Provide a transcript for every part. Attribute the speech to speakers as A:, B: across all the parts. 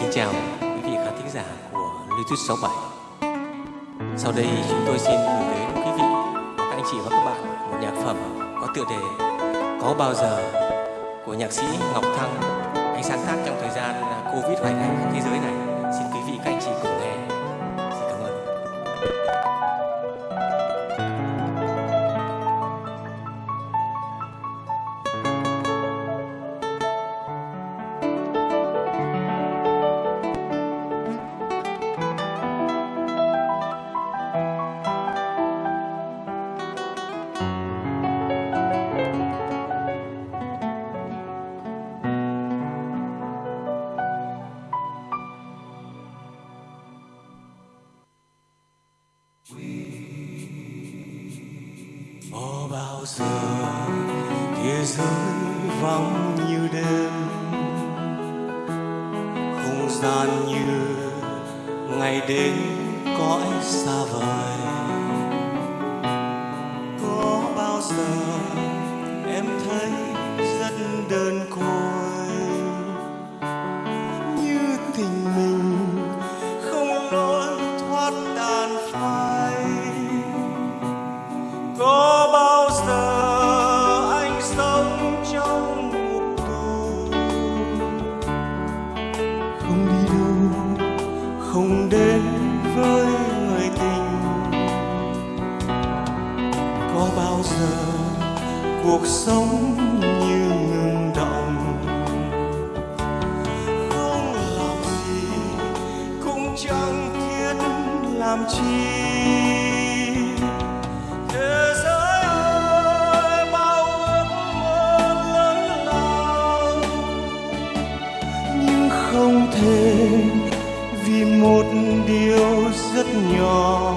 A: kính chào quý vị khán thính giả của Bluetooth 67 Sau đây chúng tôi xin gửi đến quý vị, các anh chị và các bạn một nhạc phẩm có tựa đề Có bao giờ của nhạc sĩ Ngọc Thăng Anh sáng tác trong thời gian à, Covid hoành hành thế giới này. Giờ thế giới vắng như đêm Không gian như ngày đến cõi xa vời không đi đâu, không đến với người tình. Có bao giờ cuộc sống như ngừng động? Không làm gì cũng chẳng thiết làm chi. Rất nhỏ.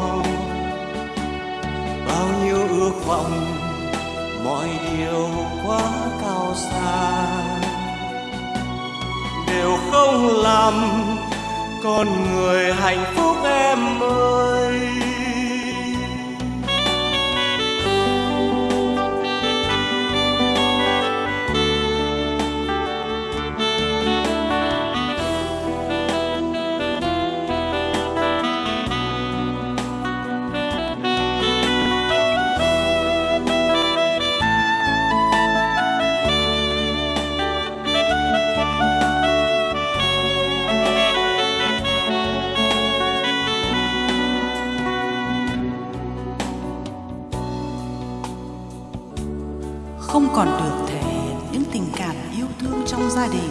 A: Bao nhiêu ước vọng, mọi điều quá cao xa. Đều không làm con người hạnh phúc em ơi.
B: Không còn được thể hiện những tình cảm yêu thương trong gia đình.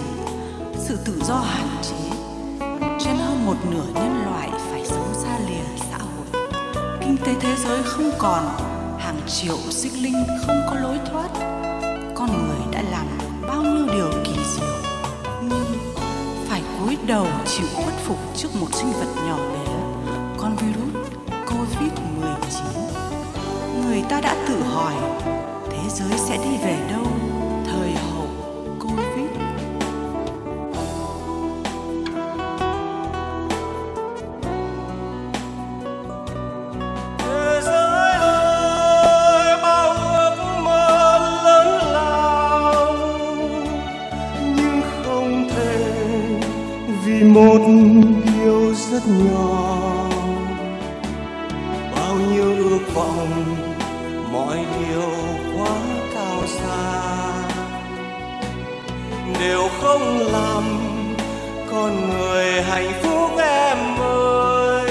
B: Sự tự do hạn chế, trên hơn một nửa nhân loại phải sống xa lìa xã hội. Kinh tế thế giới không còn, hàng triệu sinh linh không có lối thoát. Con người đã làm được bao nhiêu điều kỳ diệu, nhưng phải cúi đầu chịu khuất phục trước một sinh vật nhỏ bé. Con virus covid 19 người ta đã tự hỏi giới sẽ đi về đâu? Thời hậu covid.
A: Thế giới ơi, bao ước mơ lớn lao. Nhưng không thể, vì một điều rất nhỏ. Bao nhiêu ước vọng, mọi điều đều không làm, con người hạnh phúc em ơi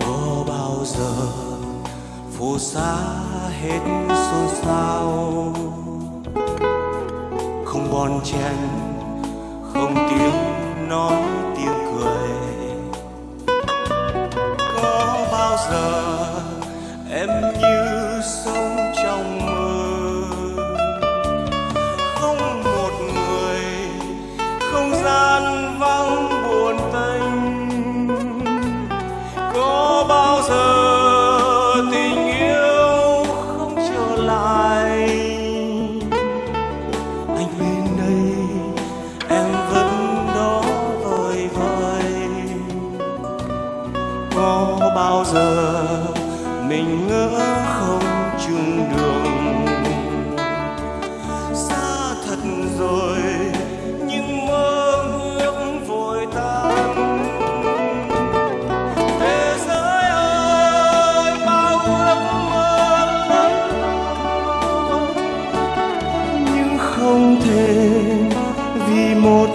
A: có bao giờ phù sa hết xôn xao không bon chen, không tiếng nói tiếng cười có bao giờ em như sao? Giờ tình yêu không trở lại. Anh bên đây, em vẫn đó vời vợi có bao giờ mình ngỡ không chung đường không vì một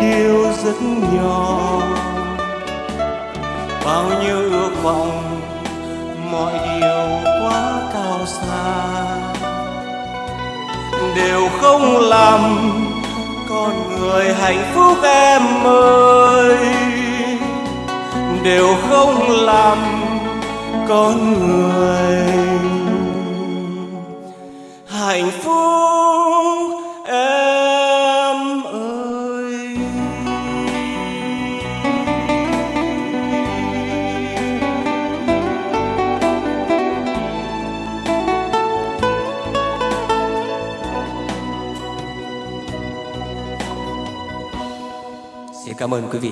A: điều rất nhỏ. Bao nhiêu ước vọng mọi điều quá cao xa, đều không làm con người hạnh phúc em ơi. Đều không làm con người hạnh phúc.
C: Cảm ơn quý vị.